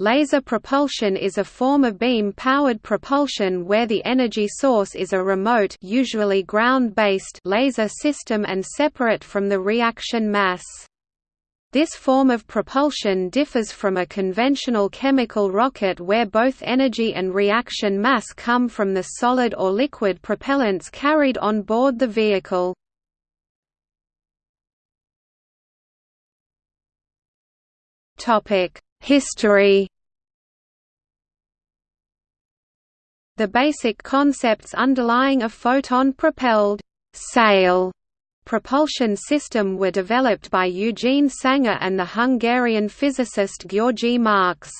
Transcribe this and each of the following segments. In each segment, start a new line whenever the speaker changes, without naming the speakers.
Laser propulsion is a form of beam-powered propulsion where the energy source is a remote usually ground-based laser system and separate from the reaction mass. This form of propulsion differs from a conventional chemical rocket where both energy and reaction mass come from the solid or liquid propellants carried on board the vehicle. Topic History The basic concepts underlying a photon-propelled sail propulsion system were developed by Eugene Sanger and the Hungarian physicist György Marx.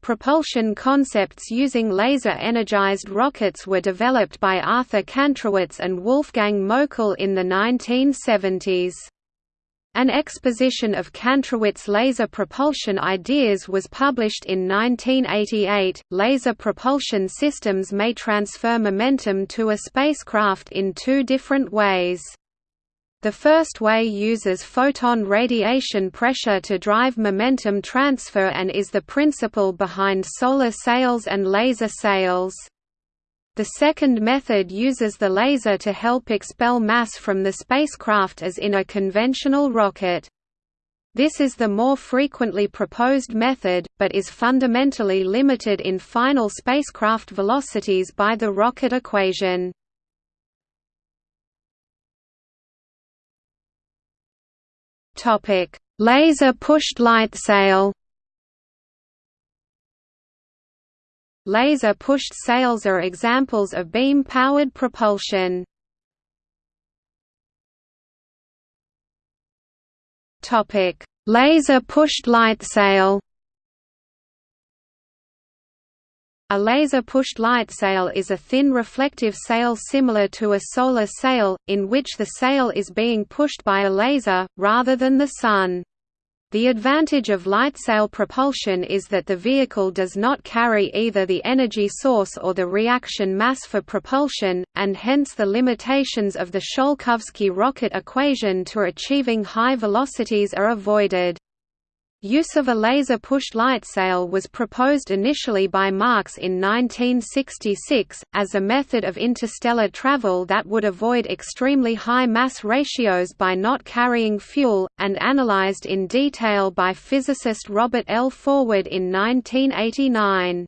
Propulsion concepts using laser-energized rockets were developed by Arthur Kantrowitz and Wolfgang Moeckel in the 1970s. An exposition of Kantrowitz laser propulsion ideas was published in 1988. Laser propulsion systems may transfer momentum to a spacecraft in two different ways. The first way uses photon radiation pressure to drive momentum transfer and is the principle behind solar sails and laser sails. The second method uses the laser to help expel mass from the spacecraft as in a conventional rocket. This is the more frequently proposed method, but is fundamentally limited in final spacecraft velocities by the rocket equation. Laser-pushed light sail Laser-pushed sails are examples of beam-powered propulsion. Laser-pushed light sail A laser-pushed light sail is a thin reflective sail similar to a solar sail, in which the sail is being pushed by a laser, rather than the sun. The advantage of lightsail propulsion is that the vehicle does not carry either the energy source or the reaction mass for propulsion, and hence the limitations of the Tsiolkovsky rocket equation to achieving high velocities are avoided. Use of a laser-pushed light sail was proposed initially by Marx in 1966, as a method of interstellar travel that would avoid extremely high mass ratios by not carrying fuel, and analyzed in detail by physicist Robert L. Forward in 1989.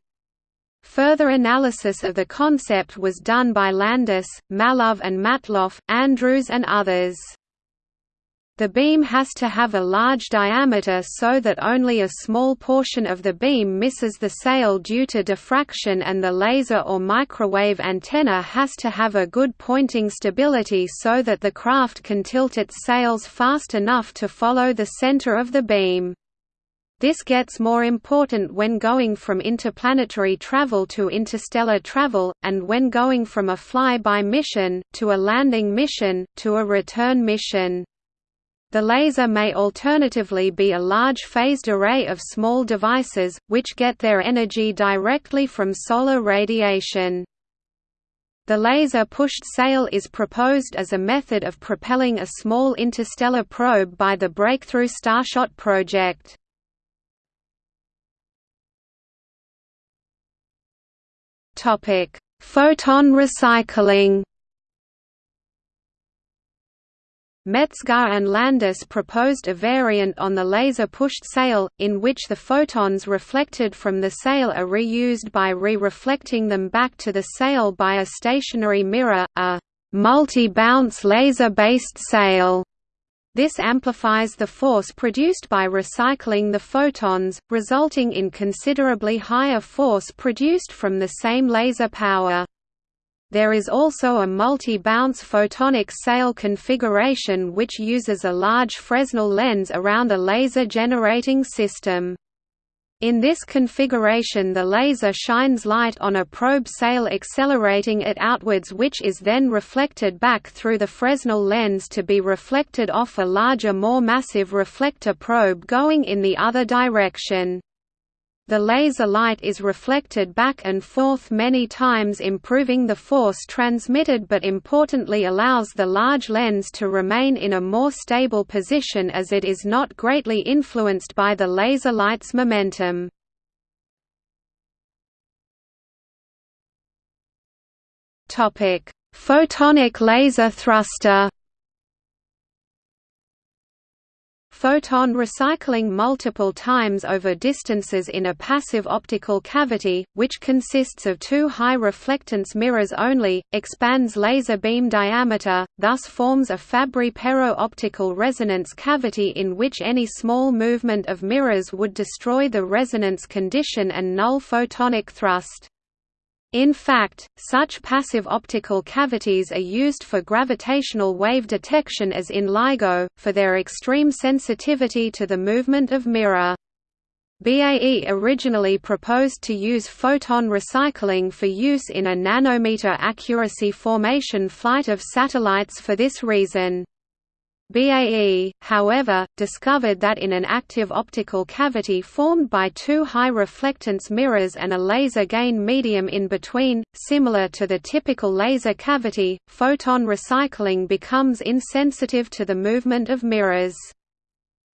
Further analysis of the concept was done by Landis, Mallove and Matloff, Andrews and others. The beam has to have a large diameter so that only a small portion of the beam misses the sail due to diffraction and the laser or microwave antenna has to have a good pointing stability so that the craft can tilt its sails fast enough to follow the center of the beam. This gets more important when going from interplanetary travel to interstellar travel, and when going from a fly-by mission, to a landing mission, to a return mission. The laser may alternatively be a large phased array of small devices, which get their energy directly from solar radiation. The laser-pushed sail is proposed as a method of propelling a small interstellar probe by the Breakthrough Starshot project. Photon recycling Metzgar and Landis proposed a variant on the laser-pushed sail, in which the photons reflected from the sail are reused by re-reflecting them back to the sail by a stationary mirror, a multi-bounce laser-based sail. This amplifies the force produced by recycling the photons, resulting in considerably higher force produced from the same laser power. There is also a multi-bounce photonic sail configuration which uses a large Fresnel lens around a laser generating system. In this configuration the laser shines light on a probe sail accelerating it outwards which is then reflected back through the Fresnel lens to be reflected off a larger more massive reflector probe going in the other direction. The laser light is reflected back and forth many times improving the force transmitted but importantly allows the large lens to remain in a more stable position as it is not greatly influenced by the laser light's momentum. Photonic laser thruster Photon recycling multiple times over distances in a passive optical cavity, which consists of two high reflectance mirrors only, expands laser beam diameter, thus forms a Fabry-Perot optical resonance cavity in which any small movement of mirrors would destroy the resonance condition and null photonic thrust. In fact, such passive optical cavities are used for gravitational wave detection as in LIGO, for their extreme sensitivity to the movement of mirror. BAE originally proposed to use photon recycling for use in a nanometer accuracy formation flight of satellites for this reason. BAE, however, discovered that in an active optical cavity formed by two high reflectance mirrors and a laser gain medium in between, similar to the typical laser cavity, photon recycling becomes insensitive to the movement of mirrors.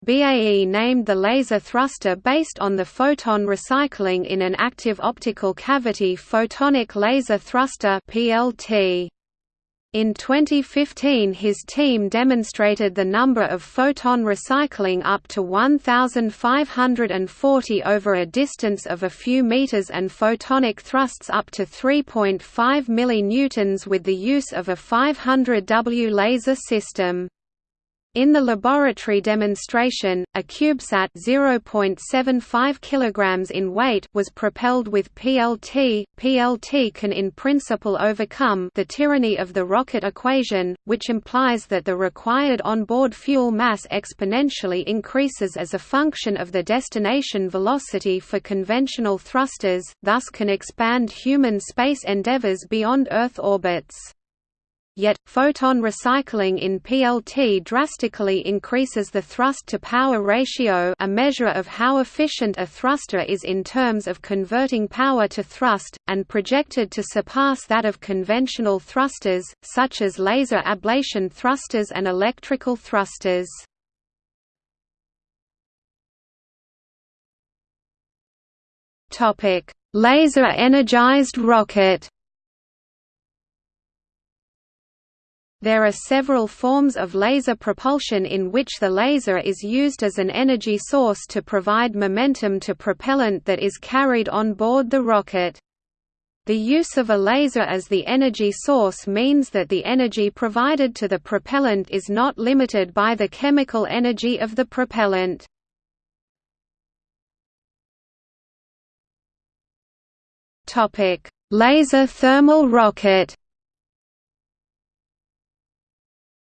BAE named the laser thruster based on the photon recycling in an active optical cavity photonic laser thruster PLT. In 2015 his team demonstrated the number of photon recycling up to 1540 over a distance of a few meters and photonic thrusts up to 3.5 millinewtons with the use of a 500 W laser system. In the laboratory demonstration, a CubeSat 0.75 kg in weight was propelled with PLT. PLT can in principle overcome the tyranny of the rocket equation, which implies that the required onboard fuel mass exponentially increases as a function of the destination velocity for conventional thrusters, thus can expand human space endeavors beyond Earth orbits. Yet, photon recycling in PLT drastically increases the thrust-to-power ratio a measure of how efficient a thruster is in terms of converting power to thrust, and projected to surpass that of conventional thrusters, such as laser ablation thrusters and electrical thrusters. Laser-energized rocket There are several forms of laser propulsion in which the laser is used as an energy source to provide momentum to propellant that is carried on board the rocket. The use of a laser as the energy source means that the energy provided to the propellant is not limited by the chemical energy of the propellant. Laser thermal rocket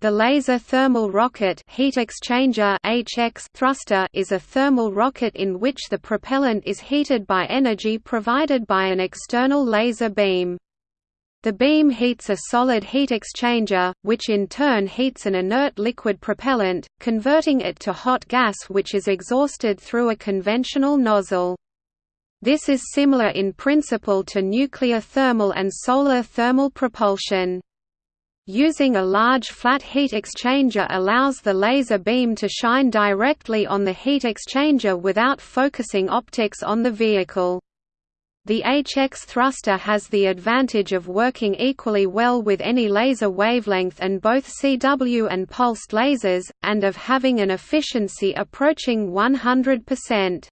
The laser thermal rocket heat exchanger HX thruster is a thermal rocket in which the propellant is heated by energy provided by an external laser beam. The beam heats a solid heat exchanger, which in turn heats an inert liquid propellant, converting it to hot gas which is exhausted through a conventional nozzle. This is similar in principle to nuclear thermal and solar thermal propulsion. Using a large flat heat exchanger allows the laser beam to shine directly on the heat exchanger without focusing optics on the vehicle. The HX thruster has the advantage of working equally well with any laser wavelength and both CW and pulsed lasers, and of having an efficiency approaching 100%.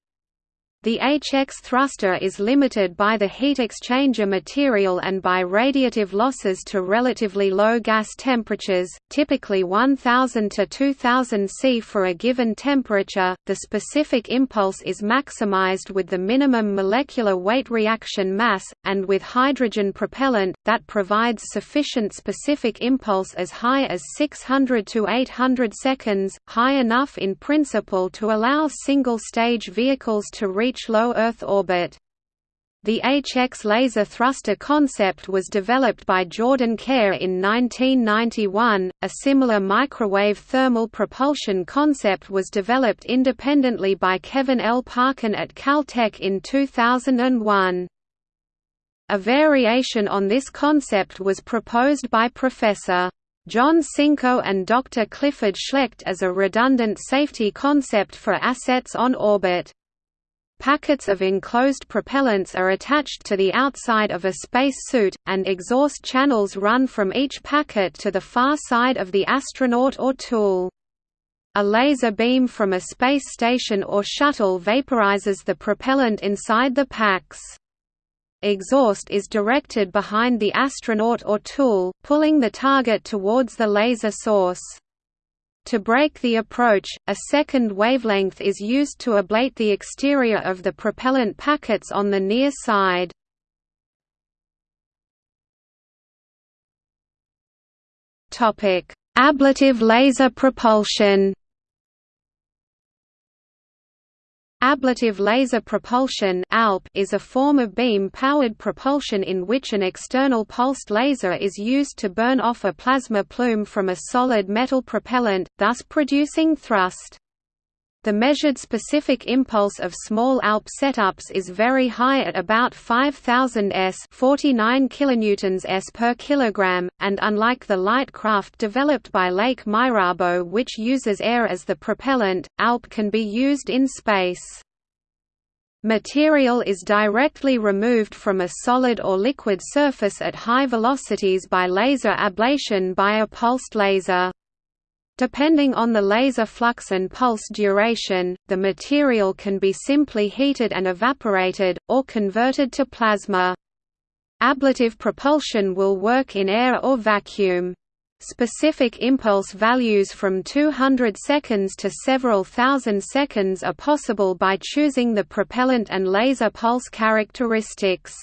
The HX thruster is limited by the heat exchanger material and by radiative losses to relatively low gas temperatures, typically 1000 to 2000 C for a given temperature. The specific impulse is maximized with the minimum molecular weight reaction mass, and with hydrogen propellant, that provides sufficient specific impulse as high as 600 to 800 seconds, high enough in principle to allow single-stage vehicles to reach reach low Earth orbit. The HX laser thruster concept was developed by Jordan Kare in 1991. A similar microwave thermal propulsion concept was developed independently by Kevin L. Parkin at Caltech in 2001. A variation on this concept was proposed by Professor John Sinko and Dr. Clifford Schlecht as a redundant safety concept for assets on orbit. Packets of enclosed propellants are attached to the outside of a space suit, and exhaust channels run from each packet to the far side of the astronaut or tool. A laser beam from a space station or shuttle vaporizes the propellant inside the packs. Exhaust is directed behind the astronaut or tool, pulling the target towards the laser source. To brake the approach, a second wavelength is used to ablate the exterior of the propellant packets on the near side. Ablative laser propulsion Ablative laser propulsion is a form of beam-powered propulsion in which an external pulsed laser is used to burn off a plasma plume from a solid metal propellant, thus producing thrust. The measured specific impulse of small ALP setups is very high at about 5000 s 49 kilonewtons s per kilogram, and unlike the light craft developed by Leik Myrabo which uses air as the propellant, ALP can be used in space. Material is directly removed from a solid or liquid surface at high velocities by laser ablation by a pulsed laser. Depending on the laser flux and pulse duration, the material can be simply heated and evaporated, or converted to plasma. Ablative propulsion will work in air or vacuum. Specific impulse values from 200 seconds to several thousand seconds are possible by choosing the propellant and laser pulse characteristics.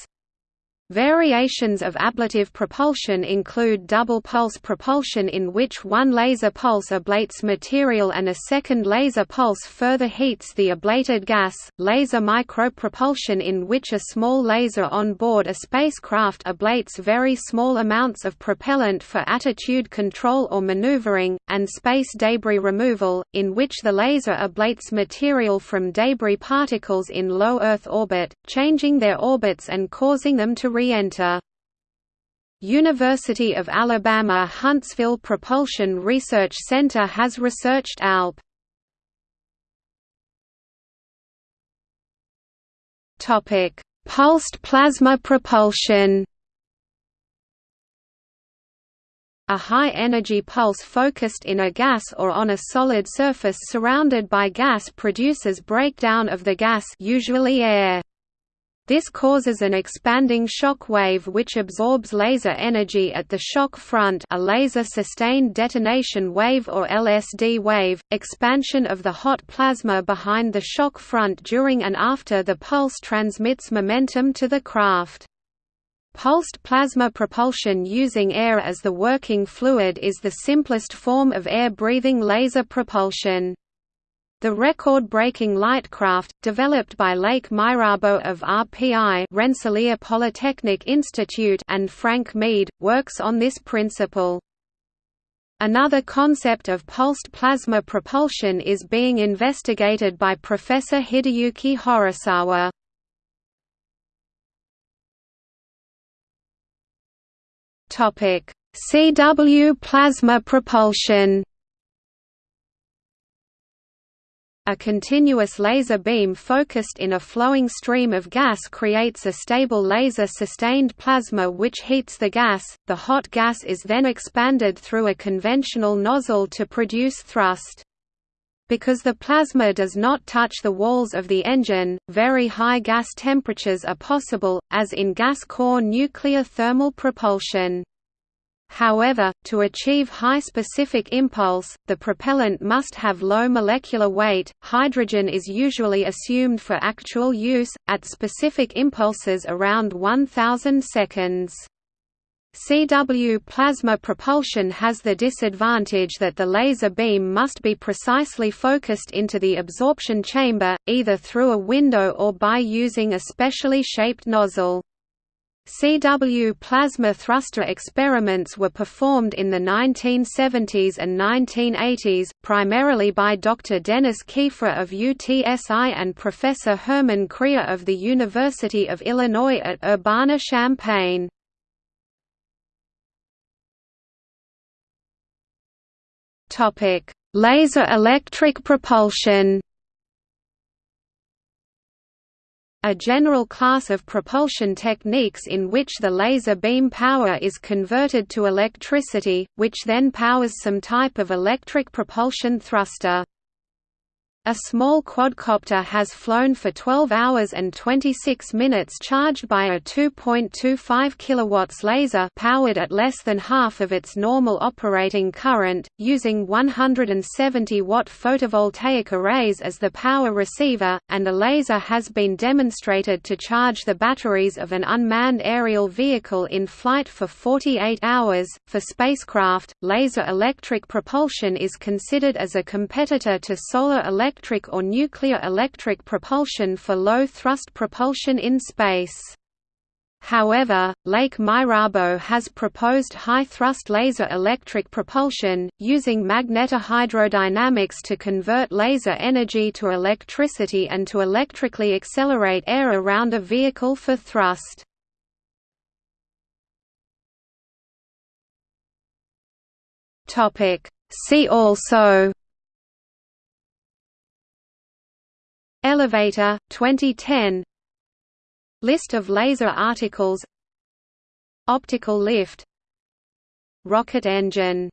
Variations of ablative propulsion include double pulse propulsion in which one laser pulse ablates material and a second laser pulse further heats the ablated gas, laser micropropulsion in which a small laser on board a spacecraft ablates very small amounts of propellant for attitude control or maneuvering, and space debris removal, in which the laser ablates material from debris particles in low Earth orbit, changing their orbits and causing them to re-enter. University of Alabama Huntsville Propulsion Research Center has researched ALP. Topic: Pulsed plasma propulsion. A high-energy pulse focused in a gas or on a solid surface surrounded by gas produces breakdown of the gas usually air. This causes an expanding shock wave which absorbs laser energy at the shock front a laser-sustained detonation wave or LSD wave, expansion of the hot plasma behind the shock front during and after the pulse transmits momentum to the craft. Pulsed plasma propulsion using air as the working fluid is the simplest form of air-breathing laser propulsion. The record-breaking Lightcraft, developed by Leik Myrabo of RPI Rensselaer Polytechnic Institute and Frank Mead, works on this principle. Another concept of pulsed plasma propulsion is being investigated by Professor Hideyuki Horisawa. CW plasma propulsion A continuous laser beam focused in a flowing stream of gas creates a stable laser-sustained plasma which heats the gas. The hot gas is then expanded through a conventional nozzle to produce thrust. Because the plasma does not touch the walls of the engine, very high gas temperatures are possible, as in gas core nuclear thermal propulsion. However, to achieve high specific impulse, the propellant must have low molecular weight. Hydrogen is usually assumed for actual use, at specific impulses around 1000 seconds. CW plasma propulsion has the disadvantage that the laser beam must be precisely focused into the absorption chamber, either through a window or by using a specially shaped nozzle. CW plasma thruster experiments were performed in the 1970s and 1980s, primarily by Dr. Dennis Keefer of UTSI and Professor Herman Krier of the University of Illinois at Urbana-Champaign. Laser electric propulsion a general class of propulsion techniques in which the laser beam power is converted to electricity, which then powers some type of electric propulsion thruster. A small quadcopter has flown for 12 hours and 26 minutes charged by a 2.25 kW laser powered at less than half of its normal operating current, using 170-watt photovoltaic arrays as the power receiver, and a laser has been demonstrated to charge the batteries of an unmanned aerial vehicle in flight for 48 hours. For spacecraft, laser electric propulsion is considered as a competitor to solar electric electric or nuclear electric propulsion for low-thrust propulsion in space. However, Leik Myrabo has proposed high-thrust laser electric propulsion, using magnetohydrodynamics to convert laser energy to electricity and to electrically accelerate air around a vehicle for thrust. See also Elevator, 2010 List of laser articles. Optical lift. Rocket engine